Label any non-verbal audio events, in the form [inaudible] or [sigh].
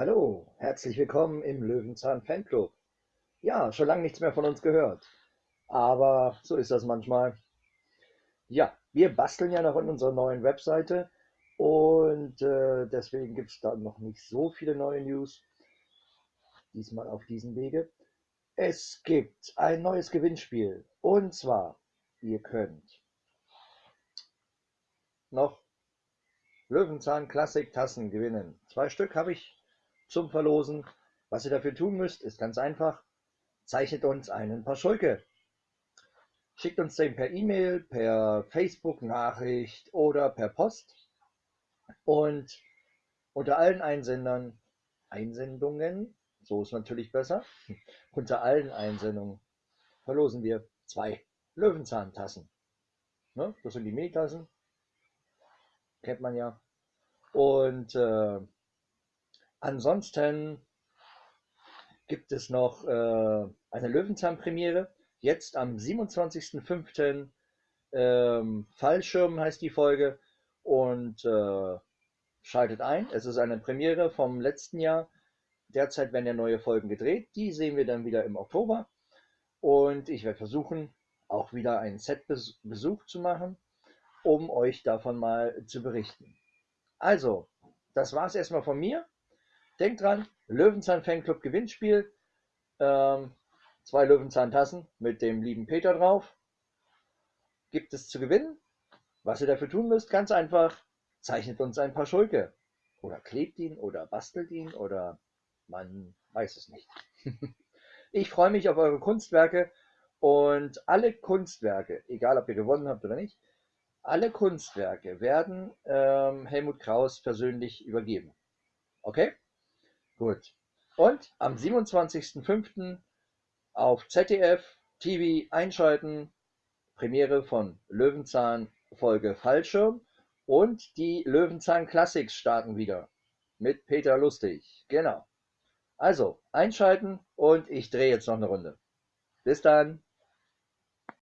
Hallo, herzlich willkommen im Löwenzahn Fanclub. Ja, schon lange nichts mehr von uns gehört. Aber so ist das manchmal. Ja, wir basteln ja noch in unserer neuen Webseite und äh, deswegen gibt es da noch nicht so viele neue News. Diesmal auf diesem Wege. Es gibt ein neues Gewinnspiel und zwar, ihr könnt noch Löwenzahn Klassik Tassen gewinnen. Zwei Stück habe ich zum Verlosen. Was ihr dafür tun müsst, ist ganz einfach. Zeichnet uns einen Paar Schulke. Schickt uns den per E-Mail, per Facebook-Nachricht oder per Post. Und unter allen Einsendern, Einsendungen, so ist natürlich besser, [laughs] unter allen Einsendungen verlosen wir zwei Löwenzahntassen. Ne? Das sind die Milchtassen, kennt man ja. Und äh, ansonsten gibt es noch äh, eine Löwenzahn-Premiere. Jetzt am 27.05. Ähm, Fallschirm heißt die Folge. Und äh, schaltet ein. Es ist eine Premiere vom letzten Jahr. Derzeit werden ja neue Folgen gedreht. Die sehen wir dann wieder im Oktober. Und ich werde versuchen, auch wieder einen Setbesuch zu machen, um euch davon mal zu berichten. Also, das war es erstmal von mir. Denkt dran, Löwenzahn Fanclub Gewinnspiel. Ähm, zwei Löwenzahn-Tassen mit dem lieben Peter drauf. Gibt es zu gewinnen. Was ihr dafür tun müsst, ganz einfach, zeichnet uns ein paar Schulke. Oder klebt ihn oder bastelt ihn oder man weiß es nicht. [laughs] ich freue mich auf eure Kunstwerke und alle Kunstwerke, egal ob ihr gewonnen habt oder nicht, alle Kunstwerke werden ähm, Helmut Kraus persönlich übergeben. Okay? Gut. Und am 27.05. auf ZDF TV einschalten. Premiere von Löwenzahn Folge Fallschirm. Und die Löwenzahn Classics starten wieder. Mit Peter Lustig. Genau. Also, einschalten und ich drehe jetzt noch eine Runde. Bis dann.